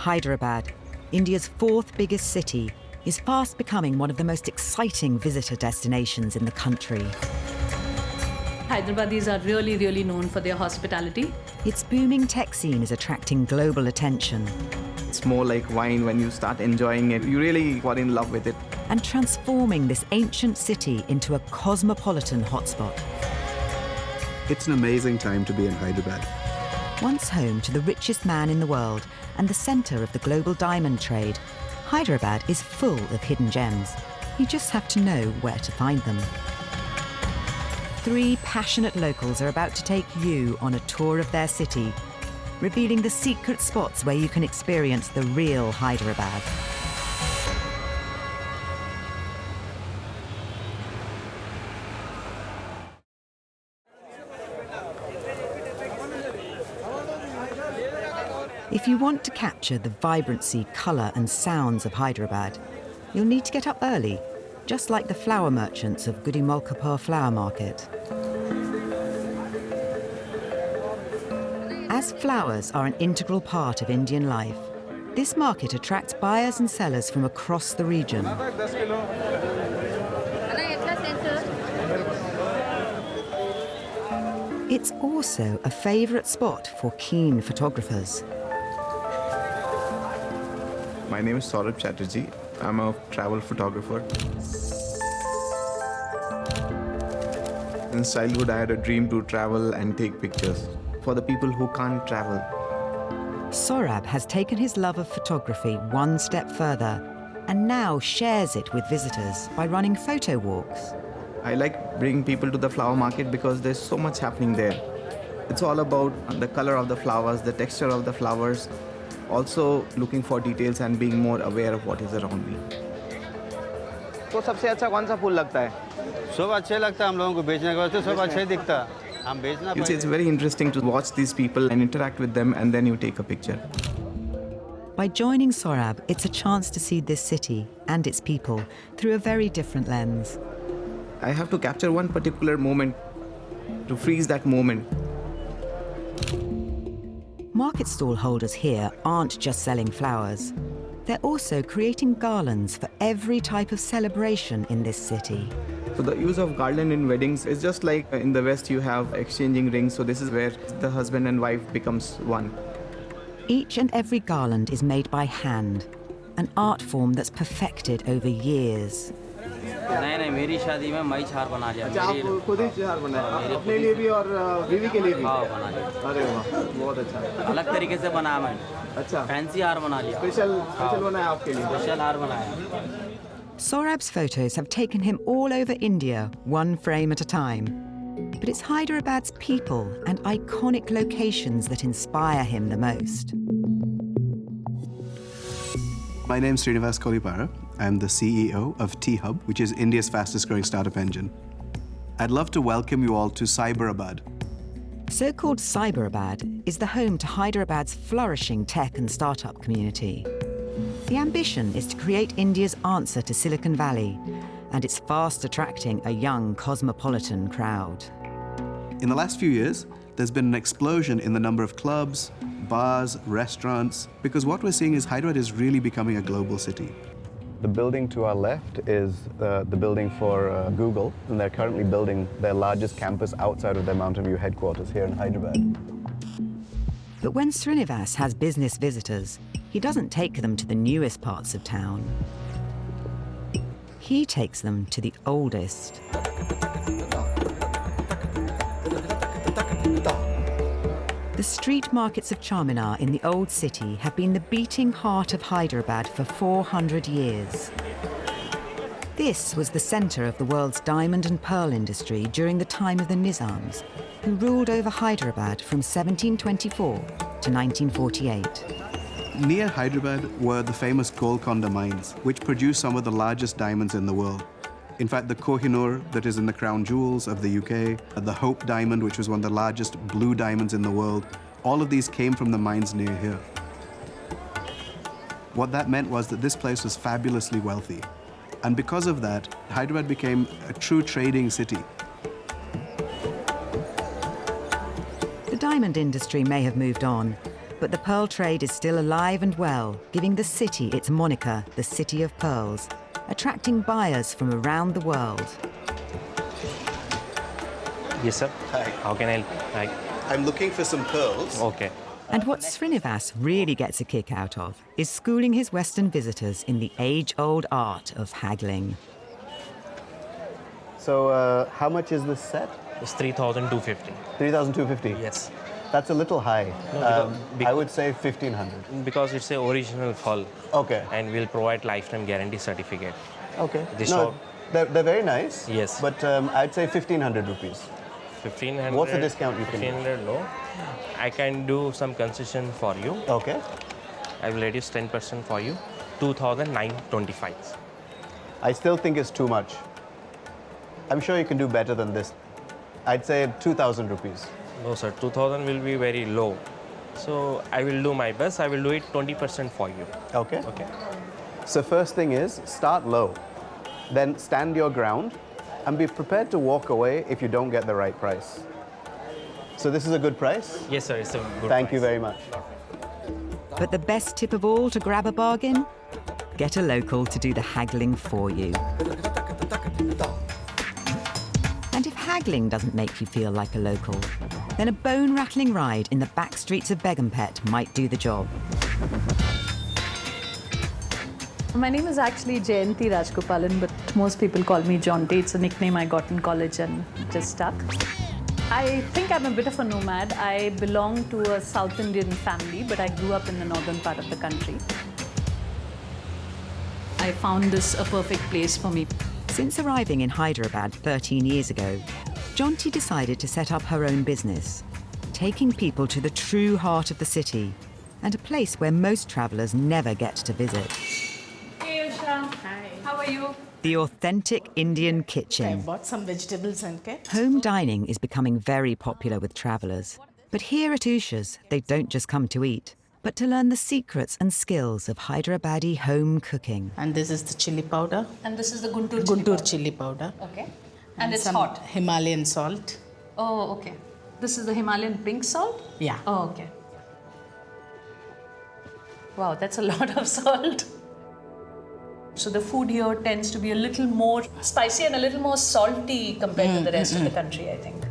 Hyderabad, India's fourth biggest city, is fast becoming one of the most exciting visitor destinations in the country. Hyderabadis are really, really known for their hospitality. Its booming tech scene is attracting global attention It's more like wine when you start enjoying it. You really fall in love with it. and transforming this ancient city into a cosmopolitan hotspot. It's an amazing time to be in Hyderabad. Once home to the richest man in the world and the center of the global diamond trade, Hyderabad is full of hidden gems. You just have to know where to find them. Three passionate locals are about to take you on a tour of their city, revealing the secret spots where you can experience the real Hyderabad. If you want to capture the vibrancy, colour and sounds of Hyderabad, you'll need to get up early, just like the flower merchants of Gudimalkapur Flower Market. As flowers are an integral part of Indian life, this market attracts buyers and sellers from across the region. It's also a favourite spot for keen photographers. My name is Saurabh Chatterjee. I'm a travel photographer. Since childhood, I had a dream to travel and take pictures for the people who can't travel. Saurabh has taken his love of photography one step further and now shares it with visitors by running photo walks. I like bringing people to the flower market because there's so much happening there. It's all about the color of the flowers, the texture of the flowers, also looking for details and being more aware of what is around me. तो सबसे अच्छा कौन सा फूल लगता है सब अच्छे लगता है हम लोगों को बेचने के वास्ते सब अच्छे दिखता हम बेचना it's it's very interesting to watch By joining Saurabh, it's a chance to see this city and its people through a very different lens. I have to capture one particular moment, to freeze that moment. Market stall holders here aren't just selling flowers. They're also creating garlands for every type of celebration in this city. So the use of garland in weddings is just like in the West you have exchanging rings. So this is where the husband and wife becomes one. Each and every garland is made by hand, an art form that's perfected over years. नहीं नहीं मेरी शादी में मैं छार बना लिया मेरी खुद ही चार बनाए अपने लिए भी और बीवी के लिए भी हाँ बना लिया अरे वाह बहुत अच्छा अलग तरीके से बनाया मैंने अच्छा फैंसी हार बना लिया स्पेशल स्पेशल बनाया आपके लिए स्पेशल हार बनाया Sorab's photos have taken him all over India, one frame at a time. But it's Hyderabad's people and iconic locations that inspire him the most. My name is Srinivas Kolipara. I'm the CEO of T-Hub, which is India's fastest growing startup engine. I'd love to welcome you all to Cyberabad. So called Cyberabad is the home to Hyderabad's flourishing tech and startup community. The ambition is to create India's answer to Silicon Valley, and it's fast attracting a young cosmopolitan crowd. In the last few years, there's been an explosion in the number of clubs, bars, restaurants, because what we're seeing is Hyderabad is really becoming a global city. The building to our left is uh, the building for uh, Google, and they're currently building their largest campus outside of their Mountain View headquarters here in Hyderabad. But when Srinivas has business visitors, he doesn't take them to the newest parts of town. He takes them to the oldest. The street markets of Charminar in the old city have been the beating heart of Hyderabad for 400 years. This was the centre of the world's diamond and pearl industry during the time of the Nizams, who ruled over Hyderabad from 1724 to 1948. Near Hyderabad were the famous Golconda mines, which produced some of the largest diamonds in the world. In fact, the Kohinoor that is in the crown jewels of the UK, the Hope diamond, which was one of the largest blue diamonds in the world, all of these came from the mines near here. What that meant was that this place was fabulously wealthy. And because of that, Hyderabad became a true trading city. The diamond industry may have moved on, But the pearl trade is still alive and well, giving the city its moniker, the City of Pearls, attracting buyers from around the world. Yes, sir. Hi. How can I help? Hi. I'm looking for some pearls. Okay. And what Srinivas really gets a kick out of is schooling his Western visitors in the age old art of haggling. So, uh, how much is this set? It's 3,250. 3,250. Yes. That's a little high. No, Um, I would say 1,500. Because it's a original hull Okay. and we'll provide lifetime guarantee certificate. Okay. This no, shop- they're, they're very nice. Yes. But um, I'd say 1,500 rupees. 1500. What's the discount you can do? 1500 no. I can do some concession for you. Okay. I will reduce 10% for you. 2,925. I still think it's too much. I'm sure you can do better than this. I'd say 2,000 rupees. No, sir. 2,000 will be very low. So I will do my best. I will do it 20% for you. Okay. Okay. So first thing is start low, then stand your ground, and be prepared to walk away if you don't get the right price. So this is a good price. Yes, sir. It's a good Thank you very much. But the best tip of all to grab a bargain? Get a local to do the haggling for you. And if haggling doesn't make you feel like a local, then a bone rattling ride in the back streets of Begumpet might do the job. My name is actually Jayanti Rajgopalan, but most people call me Jonty. It's a nickname I got in college and just stuck. I think I'm a bit of a nomad. I belong to a South Indian family, but I grew up in the northern part of the country. I found this a perfect place for me. Since arriving in Hyderabad 13 years ago, Jonty decided to set up her own business, taking people to the true heart of the city and a place where most travellers never get to visit. Hey, Usha. Hi. How are you? The authentic Indian kitchen. I kitchen. bought some vegetables and cake. Home dining is becoming very popular with travellers. But here at Usha's, they don't just come to eat, but to learn the secrets and skills of Hyderabadi home cooking. And this is the chili powder, And this is the Guntur Guntur chili powder. Okay. And, it's some hot. Himalayan salt. Oh, okay. This is the Himalayan pink salt? Yeah. Oh, okay. Wow, that's a lot of salt. So the food here tends to be a little more spicy and a little more salty compared to mm, the rest of the mm, mm. country, I think.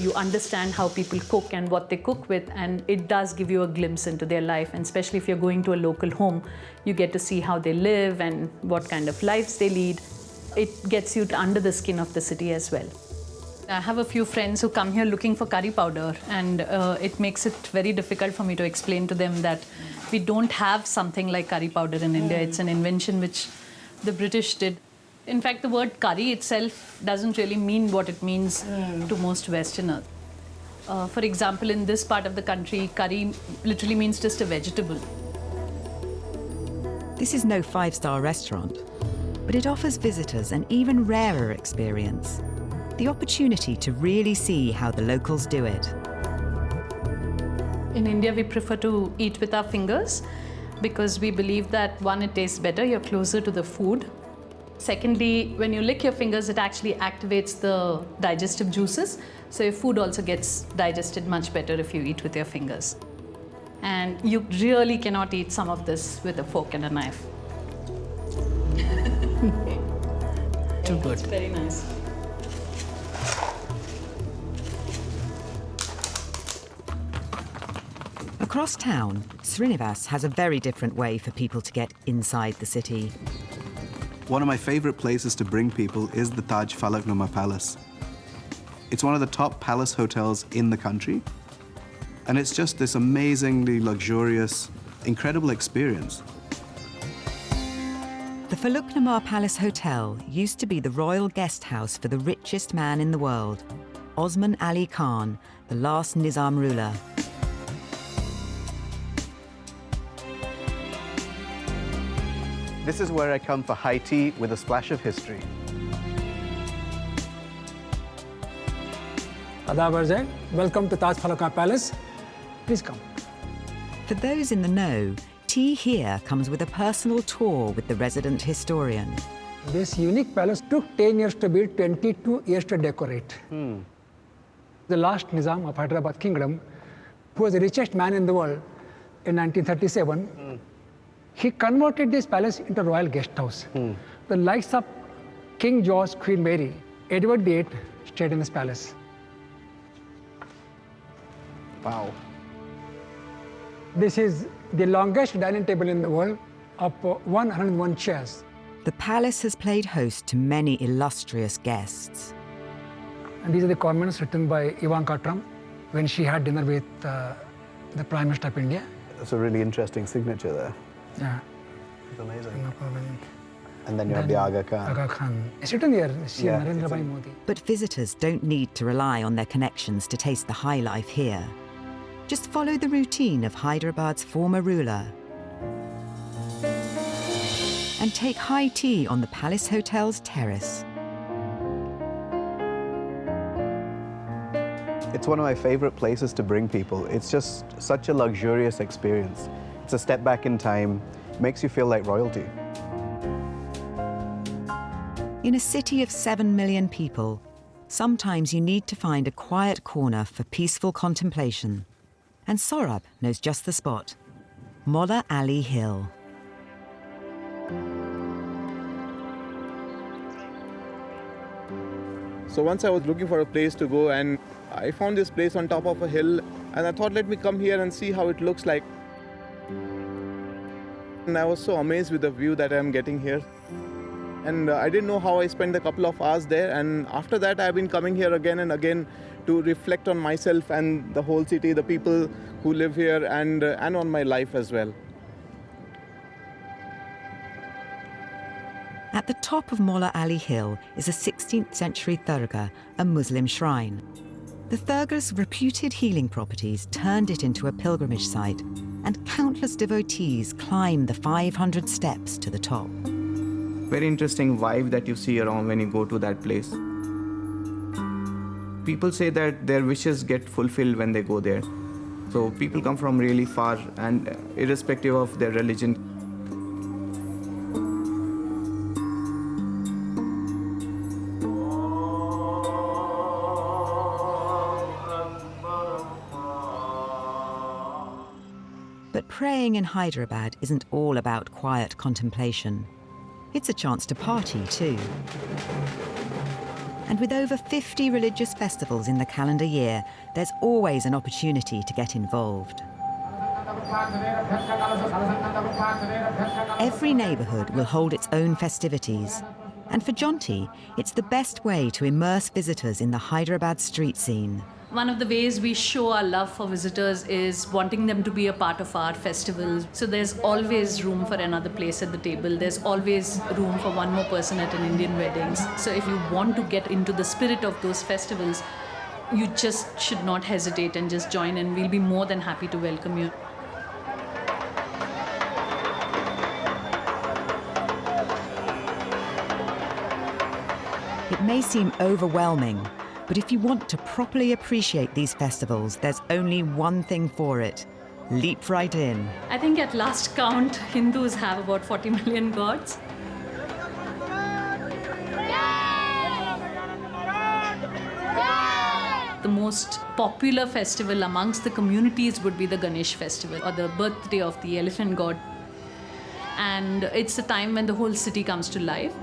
You understand how people cook and what they cook with, and it does give you a glimpse into their life. And especially if you're going to a local home, you get to see how they live and what kind of lives they lead. It gets you under the skin of the city as well. I have a few friends who come here looking for curry powder, and uh, it makes it very difficult for me to explain to them that we don't have something like curry powder in India. It's an invention which the British did. In fact, the word curry itself doesn't really mean what it means to most Westerners. Uh, for example, in this part of the country, curry literally means just a vegetable. This is no five star restaurant, but it offers visitors an even rarer experience the opportunity to really see how the locals do it. In India, we prefer to eat with our fingers because we believe that one, it tastes better, you're closer to the food. Secondly, when you lick your fingers, it actually activates the digestive juices. So your food also gets digested much better if you eat with your fingers. And you really cannot eat some of this with a fork and a knife. Too good. Very nice. Across town, Srinivas has a very different way for people to get inside the city. One of my favorite places to bring people is the Taj Falaknuma Palace. It's one of the top palace hotels in the country, and it's just this amazingly luxurious, incredible experience. The Falaknuma Palace Hotel used to be the royal guest house for the richest man in the world, Osman Ali Khan, the last Nizam ruler. This is where I come for high tea with a splash of history. Adab Arzai, welcome to Taj Falaknuma Palace. Please come. For those in the know, tea here comes with a personal tour with the resident historian. This unique palace took 10 years to build, 22 years to decorate. Hmm. The last Nizam of Hyderabad Kingdom who was the richest man in the world in 1937, hmm. he converted this palace into a royal guest house. Hmm. The likes of King George, Queen Mary, Edward VIII stayed in this palace. Wow. This is the longest dining table in the world of uh, 101 chairs. The palace has played host to many illustrious guests. And these are the comments written by Ivanka Trump when she had dinner with uh, the Prime Minister of India. That's a really interesting signature there. Yeah. It's amazing. No problem. And then you have the Aga Khan. Aga Khan. It's written here, CM Yeah, Narendra it's Bhai Modi. But visitors don't need to rely on their connections to taste the high life here. Just follow the routine of Hyderabad's former ruler and take high tea on the Palace Hotel's terrace. It's one of my favorite places to bring people. It's just such a luxurious experience. It's a step back in time, makes you feel like royalty. In a city of 7 million people, sometimes you need to find a quiet corner for peaceful contemplation. And Saurabh knows just the spot Moula Ali Hill. So once I was looking for a place to go and I found this place on top of a hill and I thought let me come here and see how it looks like. And I was so amazed with the view that I'm getting here. And uh, I didn't know how I spent a couple of hours there and after that I've been coming here again and again to reflect on myself and the whole city, the people who live here and uh, and on my life as well. At the top of Moula Ali Hill is a 16th century Dargah, a Muslim shrine. The Dargah's reputed healing properties turned it into a pilgrimage site, and countless devotees climb the 500 steps to the top. Very interesting vibe that you see around when you go to that place. People say that their wishes get fulfilled when they go there. So people come from really far and uh, irrespective of their religion. But praying in Hyderabad isn't all about quiet contemplation. It's a chance to party too. And with over 50 religious festivals in the calendar year, there's always an opportunity to get involved. Every neighbourhood will hold its own festivities. And for Jonty, it's the best way to immerse visitors in the Hyderabad street scene. One of the ways we show our love for visitors is wanting them to be a part of our festivals. So there's always room for another place at the table. There's always room for one more person at an Indian weddings. So if you want to get into the spirit of those festivals, you just should not hesitate and just join in. We'll be more than happy to welcome you. It may seem overwhelming, but if you want to properly appreciate these festivals, there's only one thing for it leap right in. I think at last count, Hindus have about 40 million gods. The most popular festival amongst the communities would be the Ganesh festival or the birthday of the elephant god. And it's a time when the whole city comes to life.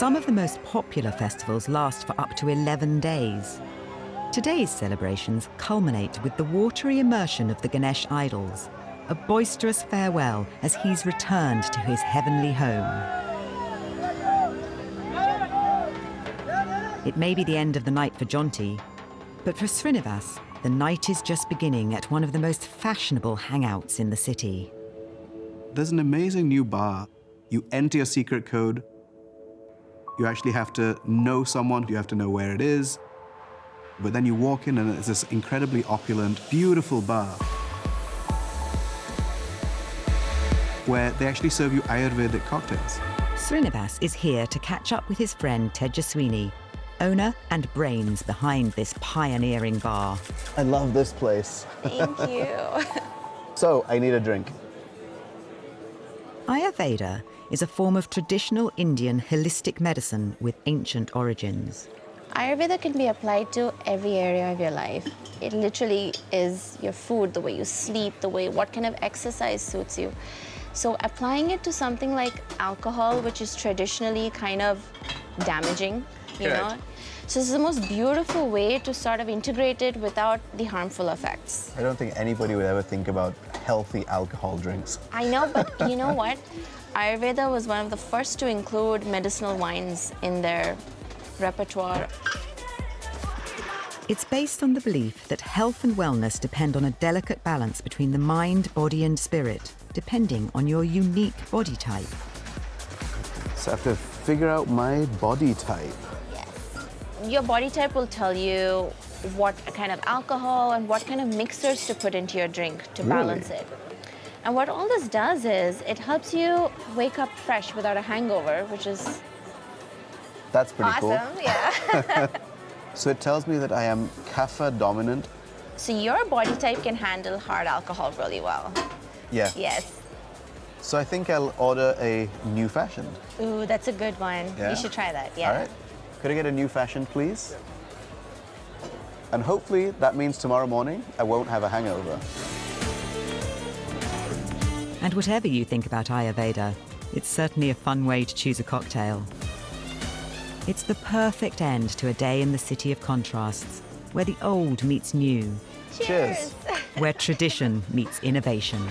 Some of the most popular festivals last for up to 11 days. Today's celebrations culminate with the watery immersion of the Ganesh idols, a boisterous farewell as he's returned to his heavenly home. It may be the end of the night for Jonty, but for Srinivas, the night is just beginning at one of the most fashionable hangouts in the city. There's an amazing new bar. You enter your secret code. You actually have to know someone, you have to know where it is. But then you walk in and it's this incredibly opulent, beautiful bar where they actually serve you Ayurvedic cocktails. Srinivas is here to catch up with his friend Tejaswini, owner and brains behind this pioneering bar. I love this place. Thank you. So, I need a drink. Ayurveda is a form of traditional Indian holistic medicine with ancient origins. Ayurveda can be applied to every area of your life. It literally is your food, the way you sleep, the way what kind of exercise suits you. So applying it to something like alcohol, which is traditionally kind of damaging, you Correct. know. So this is the most beautiful way to sort of integrate it without the harmful effects. I don't think anybody would ever think about healthy alcohol drinks. I know, but you know what? Ayurveda was one of the first to include medicinal wines in their repertoire. It's based on the belief that health and wellness depend on a delicate balance between the mind, body, and spirit, depending on your unique body type. So I have to figure out my body type. Your body type will tell you what kind of alcohol and what kind of mixers to put into your drink to Really? balance it. And what all this does is it helps you wake up fresh without a hangover, which is That's pretty awesome. Yeah. cool. So it tells me that I am kapha dominant. so your body type can handle hard alcohol really well. Yeah. Yes. So I think I'll order a new fashioned. Ooh, that's a good one. Yeah? You should try that. Yeah. All right. Could I get a new fashioned, please? And hopefully that means tomorrow morning I won't have a hangover. And whatever you think about Ayurveda, it's certainly a fun way to choose a cocktail. It's the perfect end to a day in the city of contrasts, where the old meets new, Cheers. where tradition meets innovation.